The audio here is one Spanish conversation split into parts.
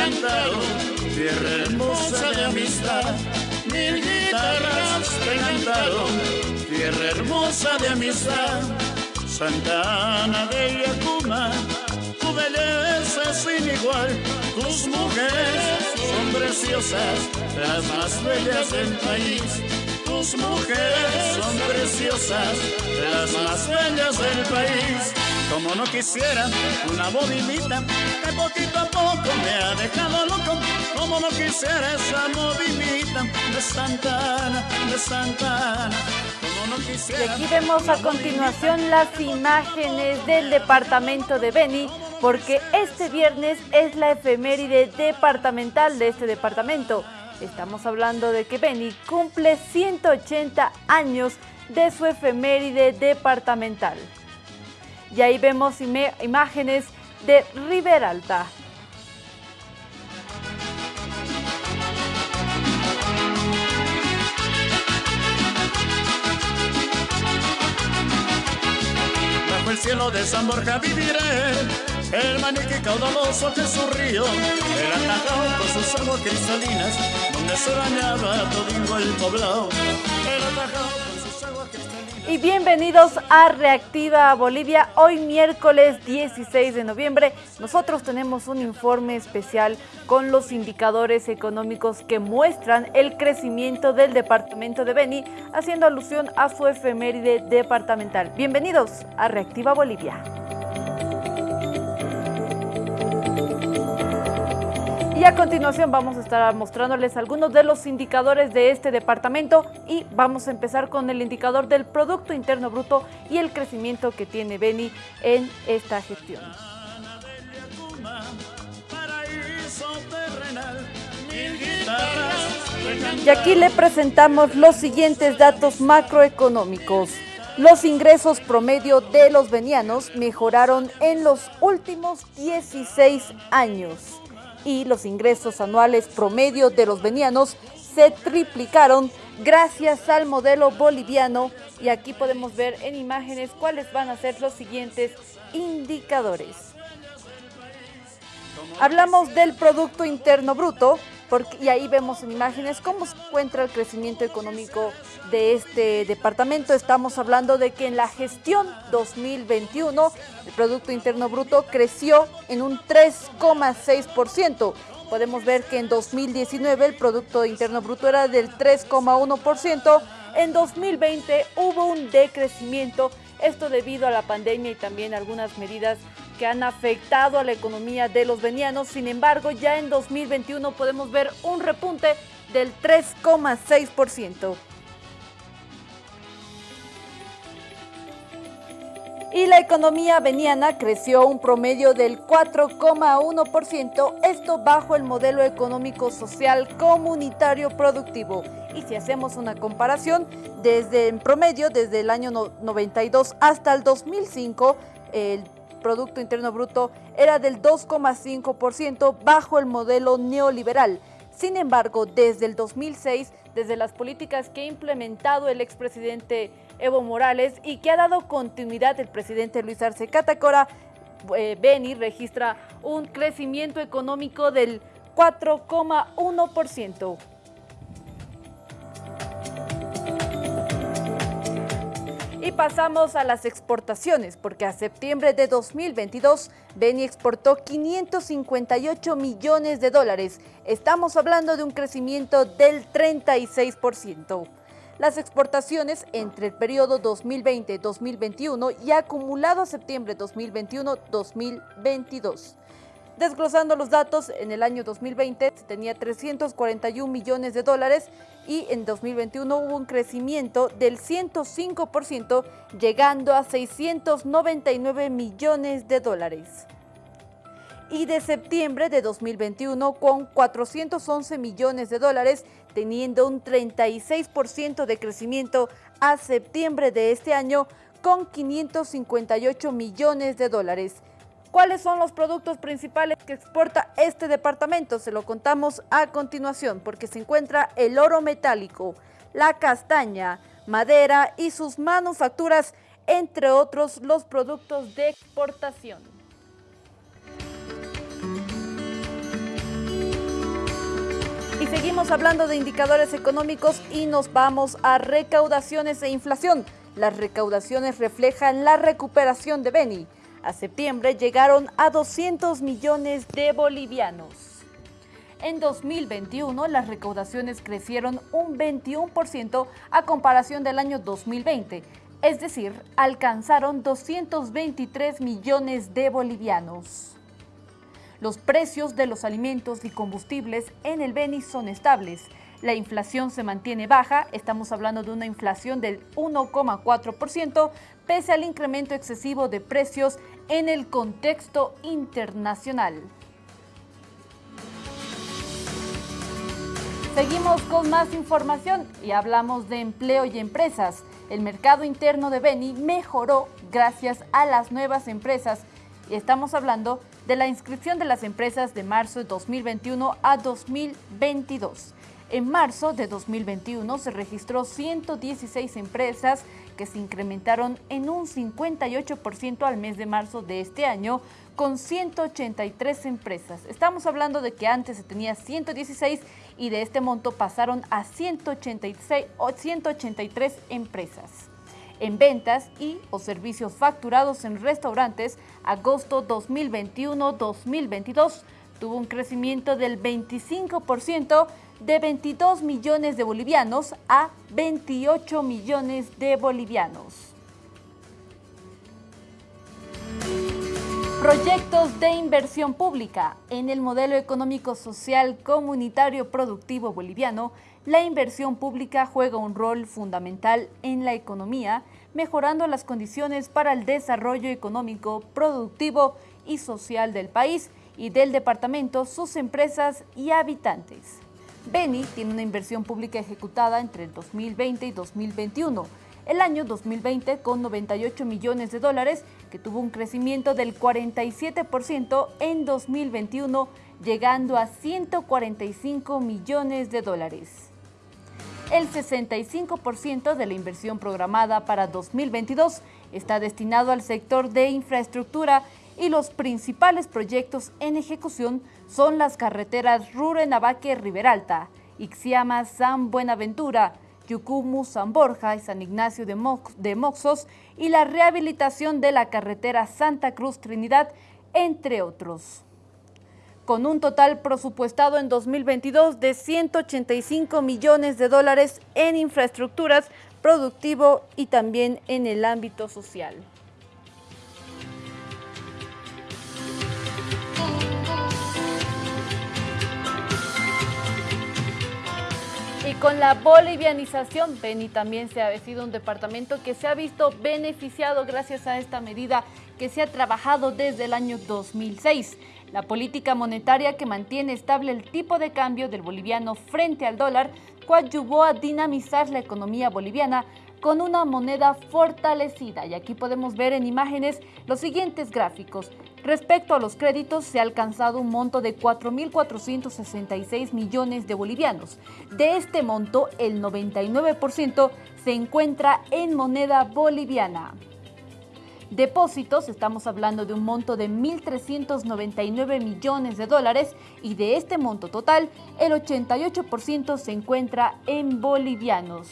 recantaron, tierra hermosa de amistad, mil guitarras recantaron, tierra hermosa de amistad. Santa Ana de Yacuma, tu belleza sin igual, tus mujeres son preciosas, las más bellas del país tus mujeres son preciosas, las más bellas del país. Como no quisiera una movilita que poquito a poco me ha dejado loco. Como no quisiera esa movilita de Santana, de Santana. Como no quisiera. Y aquí vemos a continuación las imágenes del departamento de Beni, porque este viernes es la efeméride departamental de este departamento. Estamos hablando de que Beni cumple 180 años de su efeméride departamental. Y ahí vemos imágenes de Riberalta. Bajo el cielo de San Borja viviré el maniquí caudaloso que su río era atajado con sus aguas cristalinas, donde se bañaba todo el poblado. Era atajado Y bienvenidos a Reactiva Bolivia. Hoy miércoles 16 de noviembre nosotros tenemos un informe especial con los indicadores económicos que muestran el crecimiento del departamento de Beni, haciendo alusión a su efeméride departamental. Bienvenidos a Reactiva Bolivia. A continuación vamos a estar mostrándoles algunos de los indicadores de este departamento y vamos a empezar con el indicador del Producto Interno Bruto y el crecimiento que tiene Beni en esta gestión. Y aquí le presentamos los siguientes datos macroeconómicos. Los ingresos promedio de los venianos mejoraron en los últimos 16 años y los ingresos anuales promedio de los venianos se triplicaron gracias al modelo boliviano y aquí podemos ver en imágenes cuáles van a ser los siguientes indicadores. Hablamos del Producto Interno Bruto, y ahí vemos en imágenes cómo se encuentra el crecimiento económico de este departamento. Estamos hablando de que en la gestión 2021 el Producto Interno Bruto creció en un 3,6%. Podemos ver que en 2019 el Producto Interno Bruto era del 3,1%. En 2020 hubo un decrecimiento, esto debido a la pandemia y también algunas medidas que han afectado a la economía de los venianos. Sin embargo, ya en 2021 podemos ver un repunte del 3,6%. Y la economía veniana creció un promedio del 4,1%, esto bajo el modelo económico social comunitario productivo. Y si hacemos una comparación, desde en promedio, desde el año 92 hasta el 2005, el Producto Interno Bruto era del 2,5% bajo el modelo neoliberal. Sin embargo, desde el 2006, desde las políticas que ha implementado el expresidente Evo Morales y que ha dado continuidad el presidente Luis Arce Catacora, eh, Beni registra un crecimiento económico del 4,1%. Pasamos a las exportaciones, porque a septiembre de 2022, Beni exportó 558 millones de dólares. Estamos hablando de un crecimiento del 36%. Las exportaciones entre el periodo 2020-2021 y acumulado a septiembre 2021-2022. Desglosando los datos, en el año 2020 se tenía 341 millones de dólares y en 2021 hubo un crecimiento del 105%, llegando a 699 millones de dólares. Y de septiembre de 2021 con 411 millones de dólares, teniendo un 36% de crecimiento a septiembre de este año con 558 millones de dólares. ¿Cuáles son los productos principales que exporta este departamento? Se lo contamos a continuación porque se encuentra el oro metálico, la castaña, madera y sus manufacturas entre otros los productos de exportación. Y seguimos hablando de indicadores económicos y nos vamos a recaudaciones e inflación. Las recaudaciones reflejan la recuperación de Beni. A septiembre llegaron a 200 millones de bolivianos. En 2021 las recaudaciones crecieron un 21% a comparación del año 2020, es decir, alcanzaron 223 millones de bolivianos. Los precios de los alimentos y combustibles en el Beni son estables. La inflación se mantiene baja, estamos hablando de una inflación del 1,4%, pese al incremento excesivo de precios en el contexto internacional. Seguimos con más información y hablamos de empleo y empresas. El mercado interno de Beni mejoró gracias a las nuevas empresas y estamos hablando de la inscripción de las empresas de marzo de 2021 a 2022. En marzo de 2021 se registró 116 empresas que se incrementaron en un 58% al mes de marzo de este año con 183 empresas. Estamos hablando de que antes se tenía 116 y de este monto pasaron a 186 o 183 empresas en ventas y o servicios facturados en restaurantes, agosto 2021-2022 tuvo un crecimiento del 25% de 22 millones de bolivianos a 28 millones de bolivianos. Proyectos de inversión pública. En el modelo económico social comunitario productivo boliviano, la inversión pública juega un rol fundamental en la economía, mejorando las condiciones para el desarrollo económico, productivo y social del país y del departamento, sus empresas y habitantes. Beni tiene una inversión pública ejecutada entre el 2020 y 2021 el año 2020 con 98 millones de dólares, que tuvo un crecimiento del 47% en 2021, llegando a 145 millones de dólares. El 65% de la inversión programada para 2022 está destinado al sector de infraestructura y los principales proyectos en ejecución son las carreteras Rure-Navaque-Riberalta, Ixiama-San Buenaventura, Yucumu, San Borja y San Ignacio de, de Moxos y la rehabilitación de la carretera Santa Cruz Trinidad, entre otros. Con un total presupuestado en 2022 de 185 millones de dólares en infraestructuras, productivo y también en el ámbito social. Con la bolivianización, Beni también se ha sido un departamento que se ha visto beneficiado gracias a esta medida que se ha trabajado desde el año 2006. La política monetaria que mantiene estable el tipo de cambio del boliviano frente al dólar coadyuvó a dinamizar la economía boliviana con una moneda fortalecida. Y aquí podemos ver en imágenes los siguientes gráficos. Respecto a los créditos, se ha alcanzado un monto de 4.466 millones de bolivianos. De este monto, el 99% se encuentra en moneda boliviana. Depósitos, estamos hablando de un monto de 1.399 millones de dólares y de este monto total, el 88% se encuentra en bolivianos.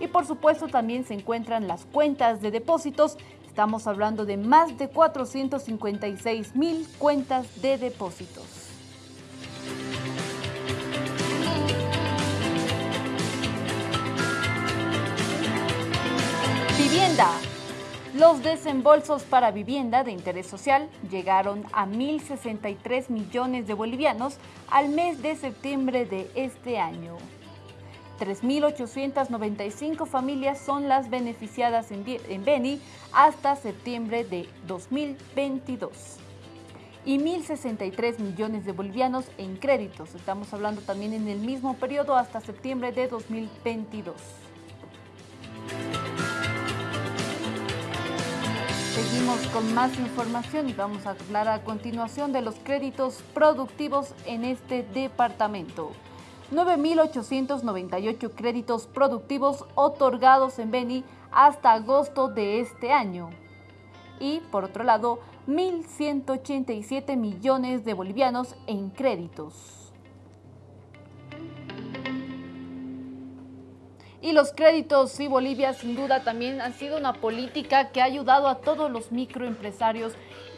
Y por supuesto también se encuentran las cuentas de depósitos Estamos hablando de más de 456 mil cuentas de depósitos. Vivienda. Los desembolsos para vivienda de interés social llegaron a 1.063 millones de bolivianos al mes de septiembre de este año. 3.895 familias son las beneficiadas en, Beni hasta septiembre de 2022 y 1.063 millones de bolivianos en créditos. Estamos hablando también en el mismo periodo hasta septiembre de 2022. Seguimos con más información y vamos a hablar a continuación de los créditos productivos en este departamento. 9.898 créditos productivos otorgados en Beni hasta agosto de este año. Y por otro lado, 1.187 millones de bolivianos en créditos. Y los créditos y Bolivia sin duda también han sido una política que ha ayudado a todos los microempresarios,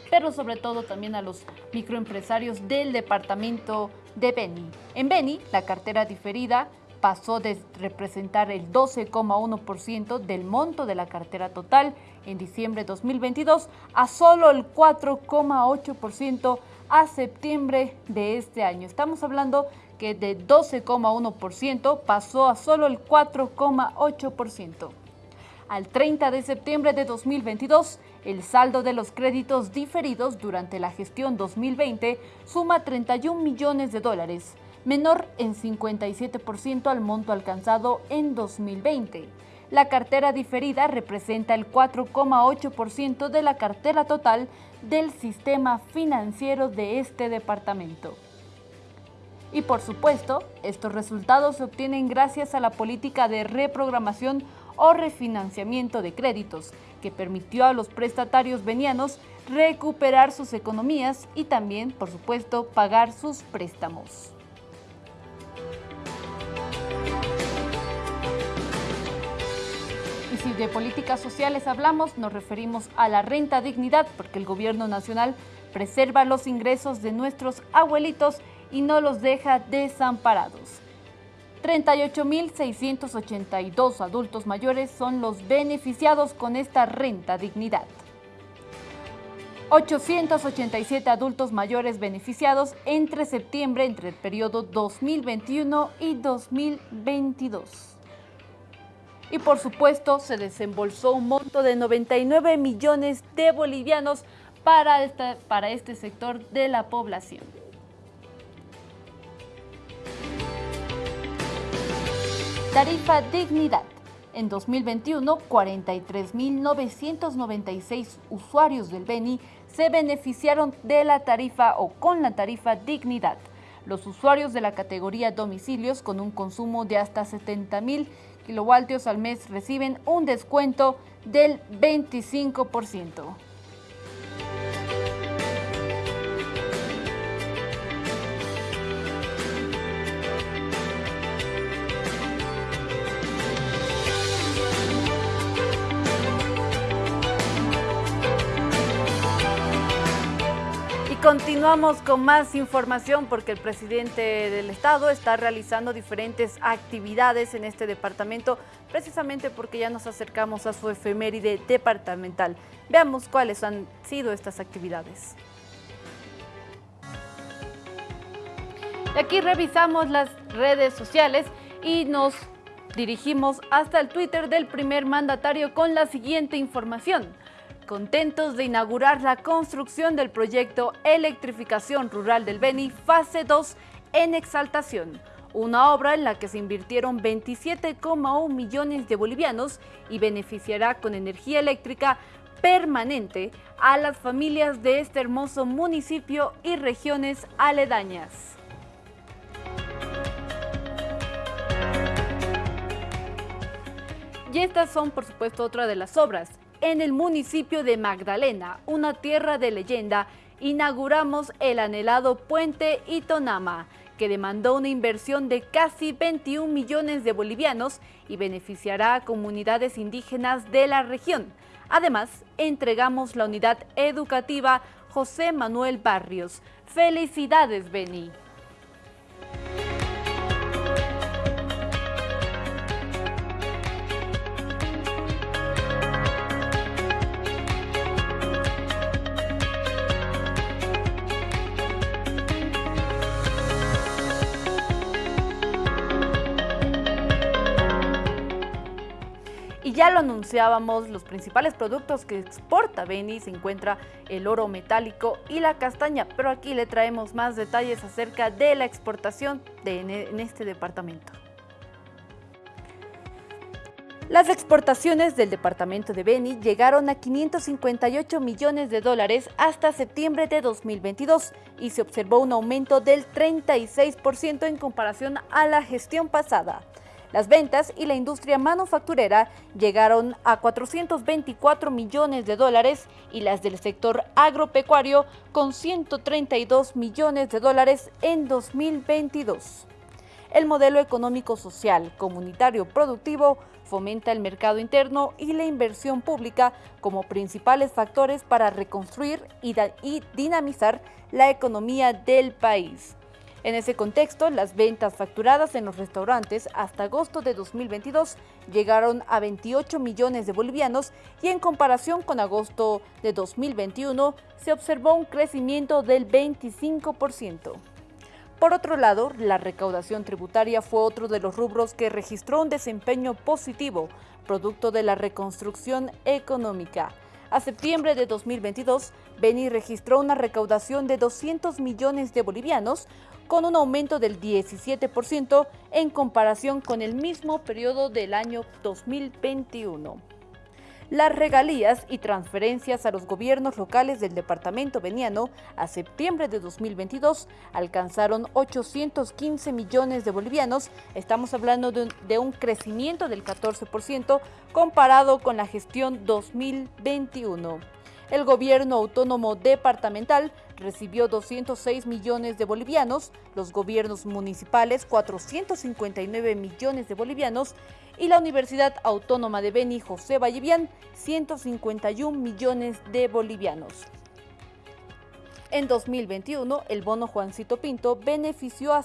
pero sobre todo también a los microempresarios del departamento de Beni. En Beni, la cartera diferida pasó de representar el 12,1% del monto de la cartera total en diciembre de 2022 a solo el 4,8% a septiembre de este año. Estamos hablando que de 12,1% pasó a solo el 4,8%. Al 30 de septiembre de 2022, el saldo de los créditos diferidos durante la gestión 2020 suma 31 millones de dólares, menor en 57% al monto alcanzado en 2020. La cartera diferida representa el 4,8% de la cartera total del sistema financiero de este departamento. Y por supuesto, estos resultados se obtienen gracias a la política de reprogramación o refinanciamiento de créditos, que permitió a los prestatarios venianos recuperar sus economías y también, por supuesto, pagar sus préstamos. Y si de políticas sociales hablamos, nos referimos a la renta dignidad, porque el gobierno nacional preserva los ingresos de nuestros abuelitos y no los deja desamparados. 38.682 adultos mayores son los beneficiados con esta renta dignidad. 887 adultos mayores beneficiados entre septiembre entre el periodo 2021 y 2022. Y por supuesto se desembolsó un monto de 99 millones de bolivianos para, para este sector de la población. Tarifa Dignidad. En 2021, 43.996 usuarios del Beni se beneficiaron de la tarifa o con la tarifa Dignidad. Los usuarios de la categoría domicilios con un consumo de hasta 70.000 kilovoltios al mes reciben un descuento del 25%. Continuamos con más información porque el presidente del Estado está realizando diferentes actividades en este departamento, precisamente porque ya nos acercamos a su efeméride departamental. Veamos cuáles han sido estas actividades. aquí revisamos las redes sociales y nos dirigimos hasta el Twitter del primer mandatario con la siguiente información contentos de inaugurar la construcción del proyecto Electrificación Rural del Beni, fase 2 en exaltación, una obra en la que se invirtieron 27,1 millones de bolivianos y beneficiará con energía eléctrica permanente a las familias de este hermoso municipio y regiones aledañas. Y estas son, por supuesto, otra de las obras en el municipio de Magdalena, una tierra de leyenda, inauguramos el anhelado puente Itonama, que demandó una inversión de casi 21 millones de bolivianos y beneficiará a comunidades indígenas de la región. Además, entregamos la unidad educativa José Manuel Barrios. ¡Felicidades, Beni! Ya lo anunciábamos, los principales productos que exporta Beni se encuentra el oro metálico y la castaña, pero aquí le traemos más detalles acerca de la exportación de, en este departamento. Las exportaciones del departamento de Beni llegaron a 558 millones de dólares hasta septiembre de 2022 y se observó un aumento del 36% en comparación a la gestión pasada. Las ventas y la industria manufacturera llegaron a 424 millones de dólares y las del sector agropecuario con 132 millones de dólares en 2022. El modelo económico social, comunitario, productivo fomenta el mercado interno y la inversión pública como principales factores para reconstruir y, dinamizar la economía del país. En ese contexto, las ventas facturadas en los restaurantes hasta agosto de 2022 llegaron a 28 millones de bolivianos y en comparación con agosto de 2021 se observó un crecimiento del 25%. Por otro lado, la recaudación tributaria fue otro de los rubros que registró un desempeño positivo, producto de la reconstrucción económica. A septiembre de 2022, Beni registró una recaudación de 200 millones de bolivianos, con un aumento del 17% en comparación con el mismo periodo del año 2021 las regalías y transferencias a los gobiernos locales del departamento veniano a septiembre de 2022 alcanzaron 815 millones de bolivianos. Estamos hablando de un, de un crecimiento del 14% comparado con la gestión 2021. El gobierno autónomo departamental recibió 206 millones de bolivianos, los gobiernos municipales 459 millones de bolivianos y la Universidad Autónoma de Beni José Vallevián 151 millones de bolivianos. En 2021, el bono Juancito Pinto benefició a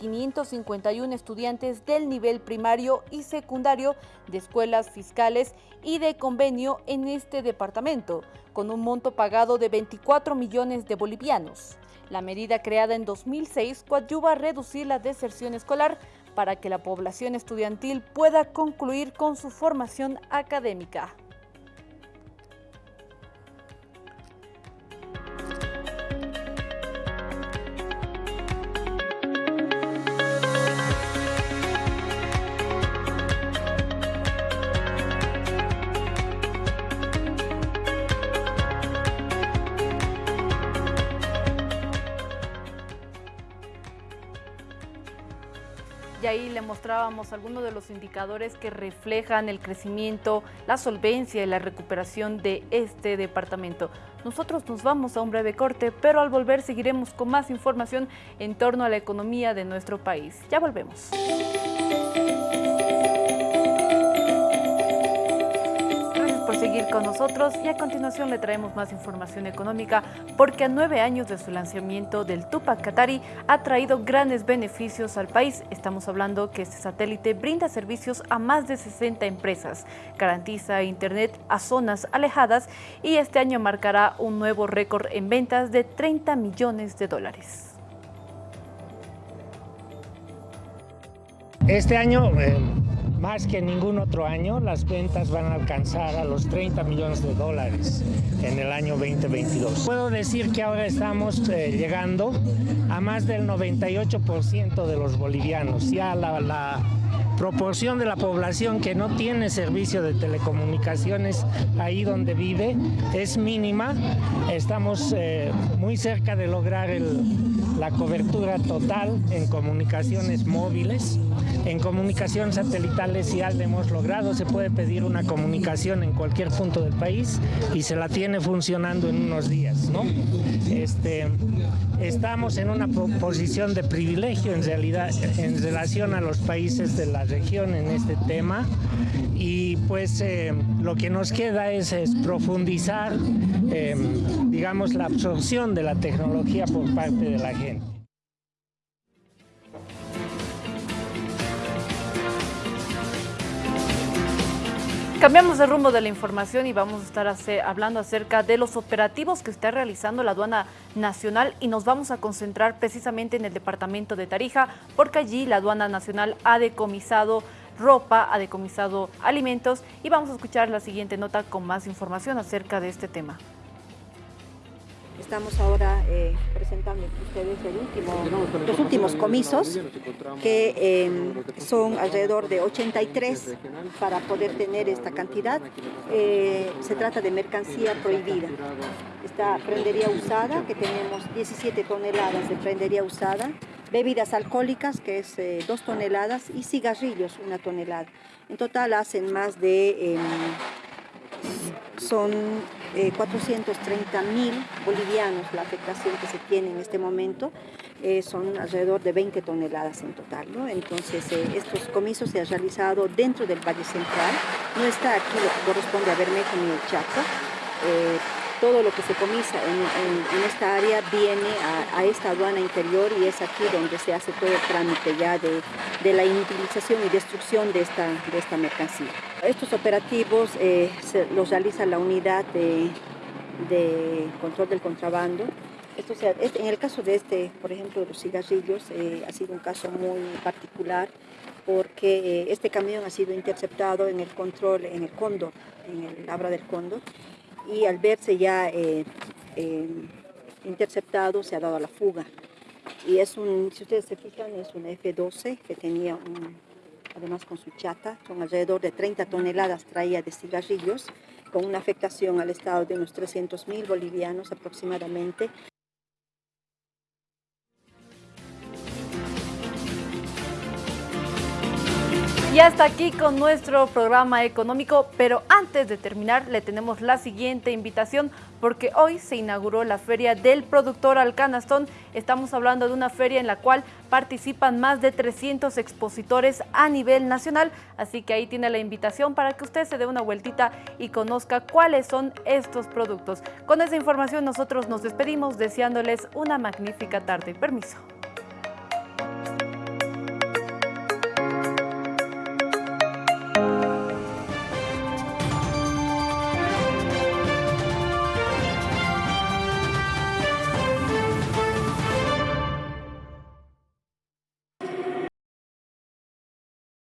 118.551 estudiantes del nivel primario y secundario de escuelas fiscales y de convenio en este departamento, con un monto pagado de 24 millones de bolivianos. La medida creada en 2006 coadyuva a reducir la deserción escolar para que la población estudiantil pueda concluir con su formación académica. Ahí le mostrábamos algunos de los indicadores que reflejan el crecimiento, la solvencia y la recuperación de este departamento. Nosotros nos vamos a un breve corte, pero al volver seguiremos con más información en torno a la economía de nuestro país. Ya volvemos. Seguir con nosotros y a continuación le traemos más información económica porque a nueve años de su lanzamiento del Tupac Katari ha traído grandes beneficios al país. Estamos hablando que este satélite brinda servicios a más de 60 empresas, garantiza internet a zonas alejadas y este año marcará un nuevo récord en ventas de 30 millones de dólares. Este año eh, más que ningún otro año, las ventas van a alcanzar a los 30 millones de dólares en el año 2022. Puedo decir que ahora estamos eh, llegando a más del 98% de los bolivianos. Ya la proporción de la población que no tiene servicio de telecomunicaciones ahí donde vive es mínima. Estamos eh, muy cerca de lograr la cobertura total en comunicaciones móviles. En comunicación satelital ya lo hemos logrado, se puede pedir una comunicación en cualquier punto del país y se la tiene funcionando en unos días. ¿no? Este, estamos en una posición de privilegio en realidad en relación a los países de la región en este tema y pues eh, lo que nos queda es, profundizar eh, digamos la absorción de la tecnología por parte de la gente. Cambiamos de rumbo de la información y vamos a estar hablando acerca de los operativos que está realizando la aduana nacional y nos vamos a concentrar precisamente en el departamento de Tarija porque allí la aduana nacional ha decomisado ropa, ha decomisado alimentos y vamos a escuchar la siguiente nota con más información acerca de este tema. Estamos ahora eh, presentando ustedes los últimos comisos, que em, son alrededor de 83 para poder tener esta cantidad. Eh, se trata de mercancía prohibida. Esta prendería usada, que tenemos 17 toneladas de prendería usada, bebidas alcohólicas, que es eh, dos toneladas, y cigarrillos, una tonelada. En total hacen más de, son 430 eh, mil bolivianos la afectación que se tiene en este momento, eh, son alrededor de 20 toneladas en total. ¿no? Entonces, estos comisos se han realizado dentro del Valle Central, no está aquí lo que corresponde a Bermejo ni el Chaco, todo lo que se comisa en, esta área viene a, esta aduana interior y es aquí donde se hace todo el trámite ya de, la inutilización y destrucción de esta, de mercancía. Estos operativos eh, los realiza la unidad de, control del contrabando. Esto este, en el caso de este, por ejemplo, de los cigarrillos, eh, ha sido un caso muy particular porque eh, este camión ha sido interceptado en el control, en el cóndor, en el labra del cóndor, y al verse ya eh, eh, interceptado se ha dado a la fuga. Y es un, si ustedes se fijan, es un F-12 que tenía además con su chata, son alrededor de 30 toneladas traía de cigarrillos, con una afectación al estado de unos 300 mil bolivianos aproximadamente. Y hasta aquí con nuestro programa económico, pero antes de terminar le tenemos la siguiente invitación porque hoy se inauguró la Feria del Productor Alcanastón. Estamos hablando de una feria en la cual participan más de 300 expositores a nivel nacional, así que ahí tiene la invitación para que usted se dé una vueltita y conozca cuáles son estos productos. Con esa información nosotros nos despedimos deseándoles una magnífica tarde. Permiso.